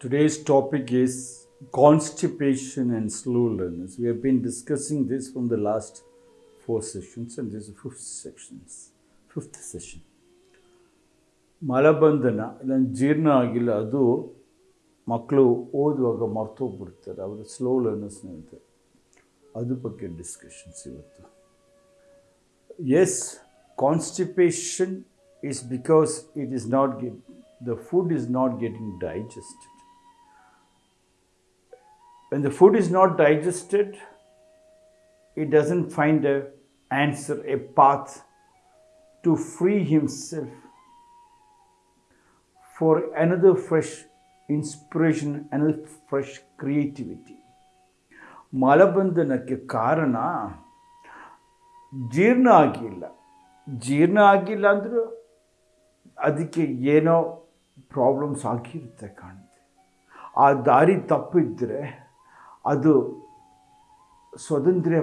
Today's topic is constipation and slow learners. We have been discussing this from the last four sessions, and this is the fifth sections, fifth session. ಮಲಬಂಧನ ಇಲ್ಲ ಜೀರ್ಣ ಆಗಿಲ್ಲ ಅದು ಮಕ್ಕಳು ಓದುವಾಗ ಮರ್ತೋಗ್ಬಿಡ್ತಾರೆ ಅವರು slow learners ಹೇಳ್ತಾರೆ ಅದ್ರ ಬಗ್ಗೆ ಡಿಸ್ಕಷನ್ಸ್ ಇವತ್ತು as constipation is because it is not get, the food is not getting digested. When the food is not digested, it doesn't find a answer, a path to free himself for another fresh inspiration, another fresh creativity. ಮಲಬಂಧನಕ್ಕೆ ಕಾರಣ ಜೀರ್ಣ ಆಗಿಲ್ಲ ಜೀರ್ಣ ಆಗಿಲ್ಲ ಅಂದರೂ ಅದಕ್ಕೆ ಏನೋ problems ಆಗಿರುತ್ತೆ ಕಾಣುತ್ತೆ ಆ ದಾರಿ ತಪ್ಪಿದ್ರೆ ಅದು ಸ್ವಾತಂತ್ರ್ಯ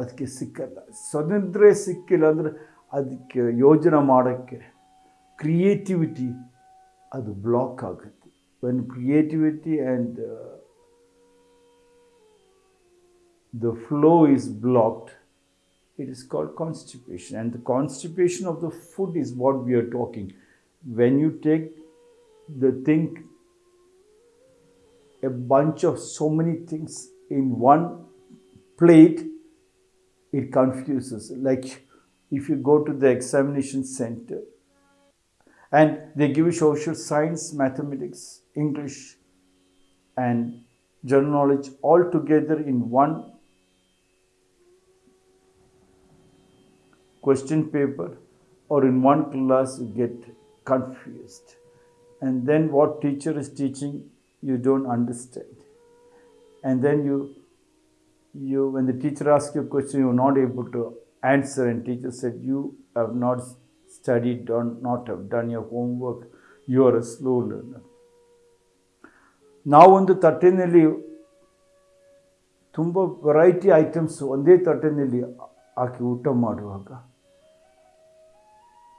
ಅದಕ್ಕೆ ಸಿಕ್ಕಲ್ಲ ಸ್ವಾತಂತ್ರ್ಯ ಸಿಕ್ಕಿಲ್ಲ ಅಂದರೆ ಅದಕ್ಕೆ ಯೋಜನೆ ಮಾಡೋಕ್ಕೆ ಕ್ರಿಯೇಟಿವಿಟಿ ಅದು ಬ್ಲಾಕ್ ಆಗುತ್ತೆ when creativity and the flow is blocked, it is called constipation. And the constipation of the food is what we are talking. When you take the thing, a bunch of so many things in one plate, it confuses. Like if you go to the examination center and they give you social science, mathematics, English, and general knowledge all together in one question paper or in one class you get confused and then what teacher is teaching you don't understand and then you you when the teacher asks you a question you're not able to answer and teacher said you have not studied or not have done your homework you are a slow learner ನಾವೊಂದು ತಟ್ಟೆನಲ್ಲಿ ತುಂಬ variety items ಒಂದೇ ತಟ್ಟೆನಲ್ಲಿ ಹಾಕಿ ಊಟ ಮಾಡುವಾಗ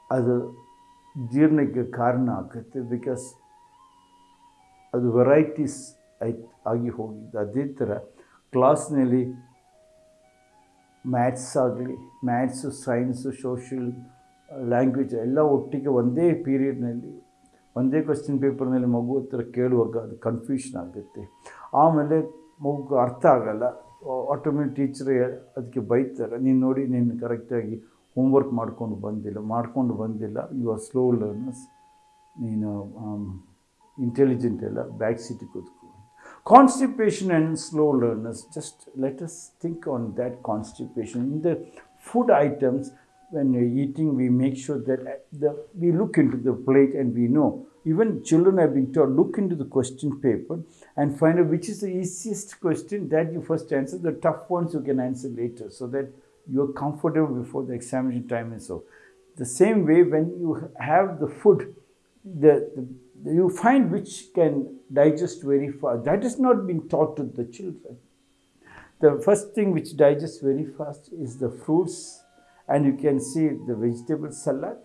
ಅದು ಜೀರ್ಣಕ್ಕೆ ಕಾರಣ ಆಗುತ್ತೆ because ಅದು varieties ಆಯ್ತು, ಆಗಿ ಹೋಗಿದ್ದು. ಅದೇ ಥರ ಕ್ಲಾಸ್ನಲ್ಲಿ ಮ್ಯಾಥ್ಸ್ ಆಗಲಿ, ಮ್ಯಾಥ್ಸು, ಸೈನ್ಸು, ಸೋಷಿಯಲ್, ಲ್ಯಾಂಗ್ವೇಜ್ ಎಲ್ಲ ಒಟ್ಟಿಗೆ ಒಂದೇ ಪೀರಿಯಡ್ನಲ್ಲಿ, ಒಂದೇ ಕ್ವಶನ್ ಪೇಪರ್ನಲ್ಲಿ ಮಗು ಹತ್ರ ಕೇಳುವಾಗ ಅದು ಕನ್ಫ್ಯೂಷನ್ ಆಗುತ್ತೆ. ಆಮೇಲೆ ಮಗು ಅರ್ಥ ಆಗಲ್ಲ. ಆಟೋಮೆಟಿಕ್ ಟೀಚರ್ ಅದಕ್ಕೆ ಬೈತಾರೆ, ನೀನು ನೋಡಿ, ನೀನು ಕರೆಕ್ಟಾಗಿ ಹೋಮ್ವರ್ಕ್ ಮಾಡ್ಕೊಂಡು ಬಂದಿಲ್ಲ ಮಾಡ್ಕೊಂಡು ಬಂದಿಲ್ಲ, ಯು ಆರ್ ಸ್ಲೋ ಲರ್ನರ್ಸ್, ನೀನು ಇಂಟೆಲಿಜೆಂಟ್ ಎಲ್ಲ back ಸೀಟಿಗೆ ಕೂತ್ಕೊ constipation and slow learners just let us think on that constipation in the food items when we're eating, we make sure that the, we look into the plate and we know. Even children have been taught, look into the question paper and find out which is the easiest question that you first answer. The tough ones you can answer later so that you're comfortable before the examination time and so. The same way, when you have the food, the, the you find which can digest very fast. That is not being taught to the children. The first thing which digests very fast is the fruits and you can see the vegetable salad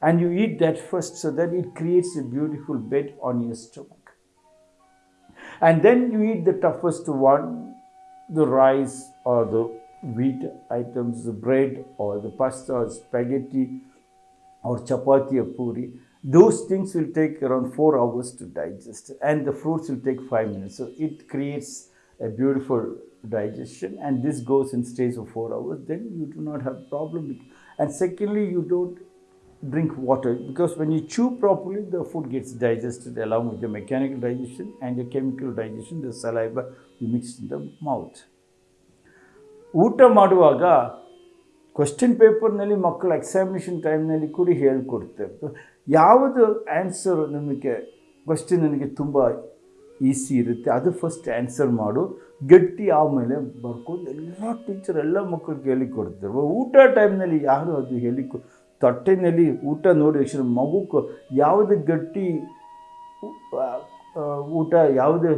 and you eat that first so that it creates a beautiful bed on your stomach and then you eat the toughest one the rice or the wheat items the bread or the pasta or spaghetti or chapati or puri those things will take around 4 hours to digest and the fruits will take 5 minutes so it creates a beautiful digestion and this goes in stays of four hours then you do not have problem and secondly you don't drink water because when you chew properly the food gets digested along with the mechanical digestion and the chemical digestion the saliva you mix in the mouth ಊಟ ಮಾಡುವಾಗ question ಪೇಪರ್ನಲ್ಲಿ ಮಕ್ಕಳು examination ಟೈಮ್ನಲ್ಲಿ ಕೂಡ ಹೇಳ್ಕೊಡ್ತಾರೆ ಯಾವುದು answer ನಿಮಗೆ question ನನಗೆ ತುಂಬ ಈಸಿ ಇರುತ್ತೆ, ಅದು ಫಸ್ಟ್ ಆನ್ಸರ್ ಮಾಡು. ಗಟ್ಟಿ ಆಮೇಲೆ ಬರ್ಕೊಂಡು ಎಲ್ಲ ಟೀಚರ್ ಎಲ್ಲ ಮಕ್ಕಳಿಗೆ ಹೇಳಿಕೊಡ್ತಾರೆ ಊಟ ಟೈಮ್ನಲ್ಲಿ ಯಾರು ಅದು ಹೇಳಿ ತಟ್ಟೆನಲ್ಲಿ ಊಟ ನೋಡಿ ತಕ್ಷಣ ಮಗುಕ್ಕೆ ಯಾವುದು ಗಟ್ಟಿ ಊಟ ಯಾವುದೇ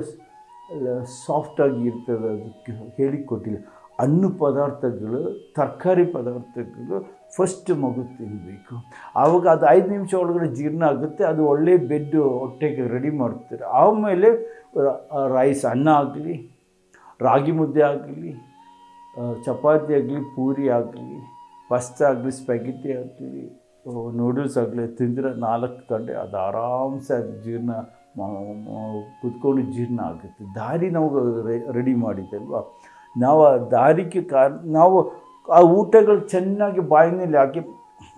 ಸಾಫ್ಟಾಗಿ ಇರ್ತದೆ, ಅದಕ್ಕೆ ಹೇಳಿಕೊಟ್ಟಿಲ್ಲ ಹಣ್ಣು ಪದಾರ್ಥಗಳು, ತರಕಾರಿ ಪದಾರ್ಥಗಳು ಫಸ್ಟ್ ಮಗು ತಿನ್ನಬೇಕು ಆವಾಗ ಅದು ಐದು ನಿಮಿಷ ಒಳಗಡೆ ಜೀರ್ಣ ಆಗುತ್ತೆ, ಅದು ಒಳ್ಳೆ ಬೆಡ್ಡು ಹೊಟ್ಟೆಗೆ ರೆಡಿ ಮಾಡ್ತಾರೆ. ಆಮೇಲೆ ರೈಸ್ ಅನ್ನ ಆಗಲಿ, ರಾಗಿ ಮುದ್ದೆ ಆಗಲಿ ಚಪಾತಿ ಆಗಲಿ, ಪೂರಿ ಆಗಲಿ ಪಸ್ತ ಆಗಲಿ ಸ್ಪೆಗಿಟಿ ಆಗಲಿ ನೂಡಲ್ಸ್ ಆಗಲಿ ತಿಂದರೆ ನಾಲ್ಕು ಗಂಟೆ ಅದು ಆರಾಮ್ಸೆ ಅದು ಜೀರ್ಣ ಕುತ್ಕೊಂಡು ಜೀರ್ಣ ಆಗುತ್ತೆ. ದಾರಿ ನಾವು ರೆಡಿ ಮಾಡಿದ್ದಲ್ವ ನಾವು ಆ ದಾರಿಗೆ ಕಾರ್, ನಾವು ಆ ಊಟಗಳು ಚೆನ್ನಾಗಿ ಬಾಯಿನಲ್ಲಿ ಹಾಕಿ,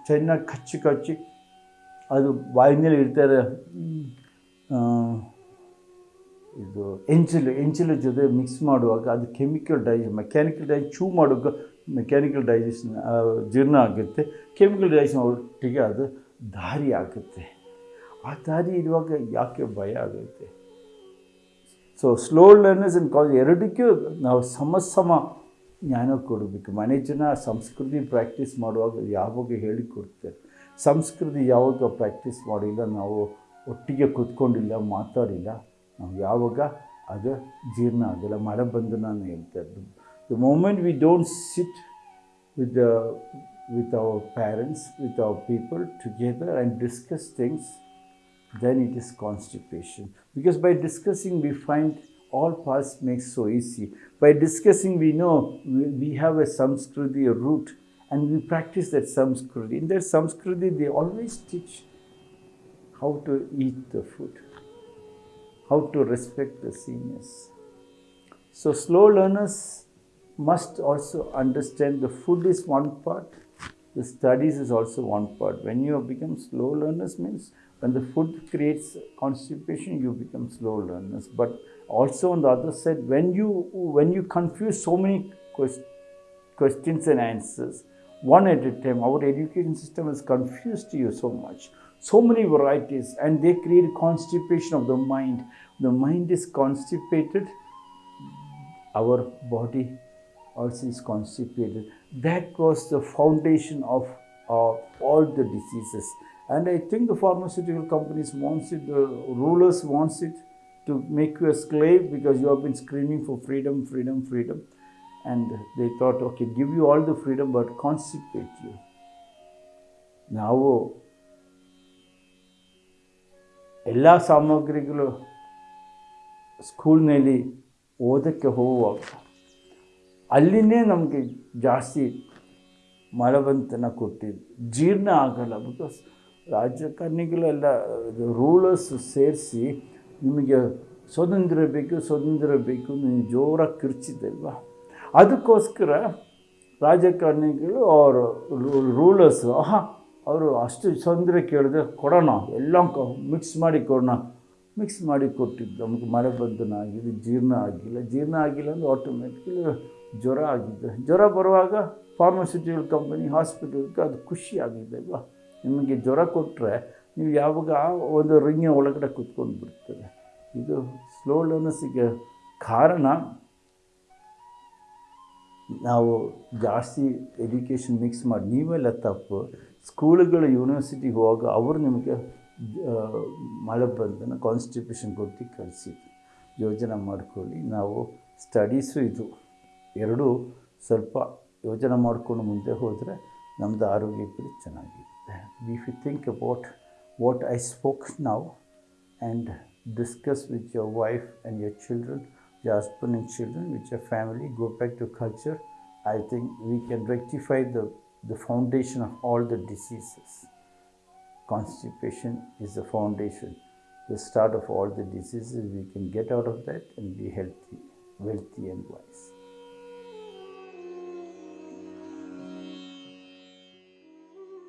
ಚೆನ್ನಾಗಿ ಕಚ್ಚಿ ಕಚ್ಚಿ, ಅದು ಬಾಯಿನಲ್ಲಿ ಇಡ್ತಾರೆ ಇದು ಎಂಚಿಲು ಎಂಚಿಲು ಜೊತೆ ಮಿಕ್ಸ್ ಮಾಡುವಾಗ ಅದು ಕೆಮಿಕಲ್ ಡೈಜೆಷನ್ ಮೆಕ್ಯಾನಿಕಲ್ ಡೈ ಚೂ ಮಾಡುವಾಗ ಮೆಕ್ಯಾನಿಕಲ್ ಡೈಜೆಷನ್ ಜೀರ್ಣ ಆಗುತ್ತೆ ಕೆಮಿಕಲ್ ಡೈಜೆಷನ್ ಒಟ್ಟಿಗೆ ಅದು ದಾರಿ ಆಗುತ್ತೆ. ಆ ದಾರಿ ಇರುವಾಗ ಯಾಕೆ ಭಯ ಆಗುತ್ತೆ? So slow learners in college ಎರಡಕ್ಕೂ ನಾವು ಸಮ ಸಮ ಜ್ಞಾನ ಕೊಡಬೇಕು. ಮನೆ ಜನ ಸಂಸ್ಕೃತಿ ಪ್ರಾಕ್ಟೀಸ್ ಮಾಡುವಾಗ ಯಾವಾಗ ಹೇಳಿಕೊಡ್ತಾರೆ ಸಂಸ್ಕೃತಿ ಯಾವಾಗ ಪ್ರಾಕ್ಟೀಸ್ ಮಾಡಿಲ್ಲ, ನಾವು ಒಟ್ಟಿಗೆ ಕೂತ್ಕೊಂಡಿಲ್ಲ, ಮಾತಾಡಿಲ್ಲ, ನಾವು ಯಾವಾಗ? ಅದು ಜೀರ್ಣ ಆಗಿಲ್ಲ. ಮಳೆ ಬಂದು ನಾನು ಹೇಳ್ತಾ the moment we don't sit with with our parents with our people together and discuss things then it is constipation because by discussing we find all parts makes so easy. By discussing, we know we, have a Samskriti, root, and we practice that Samskriti. In that Samskriti, they always teach how to eat the food, how to respect the seniors. So, slow learners must also understand the food is one part, the studies is also one part. When you become slow learners, means when the food creates constipation, you become slow learners. But also on the other side, when you when you confuse so many quest- questions and answers, one at a time, our education system has confused you so much, so many varieties, and they create constipation of the mind. The mind is constipated, our body also is constipated. That was the foundation of uh, all the diseases. And I think the pharmaceutical companies wants it, the rulers wants it to make you a slave because you have been screaming for freedom, freedom, freedom. And they thought, okay, give you all the freedom, but constipate you. ನಾವು ಎಲ್ಲ ಸಾಮಗ್ರಿಗಳು ಸ್ಕೂಲ್ನಲ್ಲಿ ಓದಕ್ಕೆ ಹೋಗುವಾಗ ಅಲ್ಲಿನೇ ನಮಗೆ ಜಾಸ್ತಿ ಮಲಬಂತನ ಕೊಟ್ಟಿದ್ದು ಜೀರ್ಣ ಆಗಲ್ಲ ಬಿಕಾಸ್ ರಾಜಕಾರಣಿಗಳೆಲ್ಲ ರೂಲರ್ಸ್ ಸೇರಿಸಿ ನಿಮಗೆ ಸ್ವತಂತ್ರ ಬೇಕು ಸ್ವತಂತ್ರ ಬೇಕು ನೀವು ಜೋರಾಗಿ ಕಿರ್ಚಿದ್ದಲ್ವ? ಅದಕ್ಕೋಸ್ಕರ ರಾಜಕಾರಣಿಗಳು ಅವರು ರೂಲರ್ಸ್ ಆಹಾ, ಅವರು ಅಷ್ಟು ಸ್ವಾತಂತ್ರ್ಯ ಕೇಳಿದ್ರೆ ಕೊಡೋಣ, ಎಲ್ಲ ಮಿಕ್ಸ್ ಮಾಡಿ ಕೊಡೋಣ. ಮಿಕ್ಸ್ ಮಾಡಿ ಕೊಟ್ಟಿದ್ದು ನಮಗೆ ಮಳೆ ಬಂಧನ ಆಗಿದೆ ಜೀರ್ಣ ಆಗಿಲ್ಲ. ಜೀರ್ಣ ಆಗಿಲ್ಲ ಅಂದರೆ ಆಟೋಮೆಟಿಕಲಿ ಜ್ವರ ಆಗಿದೆ. ಜ್ವರ ಬರುವಾಗ ಫಾರ್ಮಸ್ಯೂಟಿಕಲ್ ಕಂಪನಿ ಹಾಸ್ಪಿಟಲ್ಗೆ ಅದು ಖುಷಿ ಆಗಿದೆ ನಿಮಗೆ ಜ್ವರ ಕೊಟ್ಟರೆ ನೀವು ಯಾವಾಗ ಒಂದು ರಿಂಗ ಒಳಗಡೆ ಕೂತ್ಕೊಂಡು ಬಿಡ್ತದೆ ಇದು ಸ್ಲೋ ಲರ್ನರ್ಸಿಗೆ ಕಾರಣ. ನಾವು ಜಾಸ್ತಿ ಎಜುಕೇಷನ್ ಮಿಕ್ಸ್ ಮಾಡಿ, ನೀವೆಲ್ಲ ತಪ್ಪು. ಸ್ಕೂಲುಗಳು ಯೂನಿವರ್ಸಿಟಿಗೆ ಹೋಗ ಅವರು ನಿಮಗೆ ಮಲಬಂಧನ ಕಾನ್ಸ್ಟಿಟ್ಯೂಷನ್ ಕೊಟ್ಟು ಕಳಿಸಿದ್ರು. ಯೋಜನೆ ಮಾಡ್ಕೊಳ್ಳಿ. ನಾವು ಸ್ಟಡೀಸು ಇದು. ಎರಡೂ ಸ್ವಲ್ಪ ಯೋಜನೆ ಮಾಡಿಕೊಂಡು ಮುಂದೆ ಹೋದರೆ ನಮ್ಮದು ಆರೋಗ್ಯ ಕೂಡ ಚೆನ್ನಾಗಿರುತ್ತೆ. if you think about what I spoke now and discuss with your wife and your children, your husband and children, with your family, go back to culture, I think we can rectify the, the foundation of all the diseases. Constipation is the foundation, the start of all the diseases. We can get out of that and be healthy, wealthy and wise.